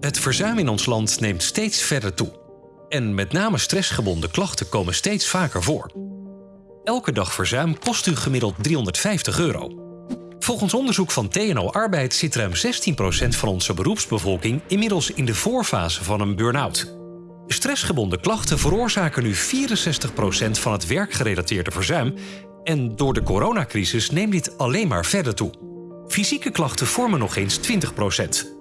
Het verzuim in ons land neemt steeds verder toe. En met name stressgebonden klachten komen steeds vaker voor. Elke dag verzuim kost u gemiddeld 350 euro. Volgens onderzoek van TNO Arbeid zit ruim 16% van onze beroepsbevolking inmiddels in de voorfase van een burn-out. Stressgebonden klachten veroorzaken nu 64% van het werkgerelateerde verzuim en door de coronacrisis neemt dit alleen maar verder toe. Fysieke klachten vormen nog eens 20%.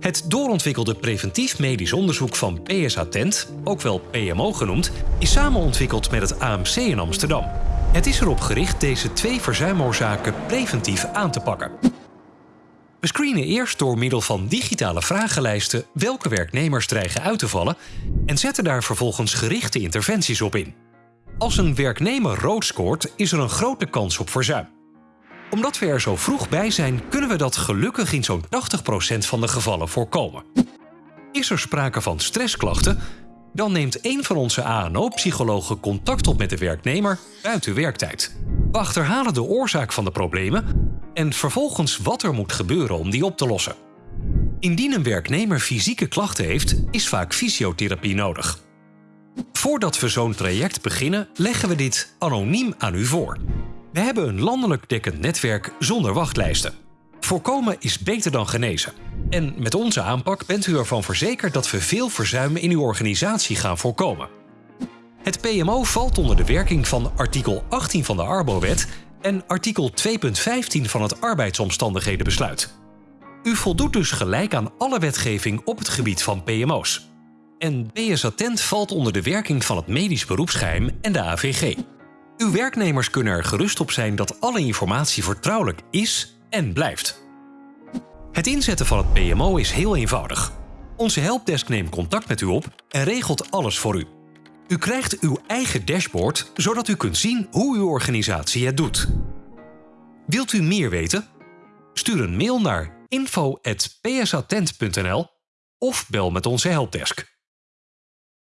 Het doorontwikkelde preventief medisch onderzoek van PSA Tent, ook wel PMO genoemd, is samen ontwikkeld met het AMC in Amsterdam. Het is erop gericht deze twee verzuimoorzaken preventief aan te pakken. We screenen eerst door middel van digitale vragenlijsten welke werknemers dreigen uit te vallen en zetten daar vervolgens gerichte interventies op in. Als een werknemer rood scoort, is er een grote kans op verzuim omdat we er zo vroeg bij zijn, kunnen we dat gelukkig in zo'n 80% van de gevallen voorkomen. Is er sprake van stressklachten, dan neemt een van onze ANO-psychologen contact op met de werknemer buiten werktijd. We achterhalen de oorzaak van de problemen en vervolgens wat er moet gebeuren om die op te lossen. Indien een werknemer fysieke klachten heeft, is vaak fysiotherapie nodig. Voordat we zo'n traject beginnen, leggen we dit anoniem aan u voor. We hebben een landelijk dekkend netwerk zonder wachtlijsten. Voorkomen is beter dan genezen. En met onze aanpak bent u ervan verzekerd dat we veel verzuim in uw organisatie gaan voorkomen. Het PMO valt onder de werking van artikel 18 van de Arbowet en artikel 2.15 van het arbeidsomstandighedenbesluit. U voldoet dus gelijk aan alle wetgeving op het gebied van PMO's. En BS Attent valt onder de werking van het medisch beroepsgeheim en de AVG. Uw werknemers kunnen er gerust op zijn dat alle informatie vertrouwelijk is en blijft. Het inzetten van het PMO is heel eenvoudig. Onze helpdesk neemt contact met u op en regelt alles voor u. U krijgt uw eigen dashboard, zodat u kunt zien hoe uw organisatie het doet. Wilt u meer weten? Stuur een mail naar info.psatent.nl of bel met onze helpdesk.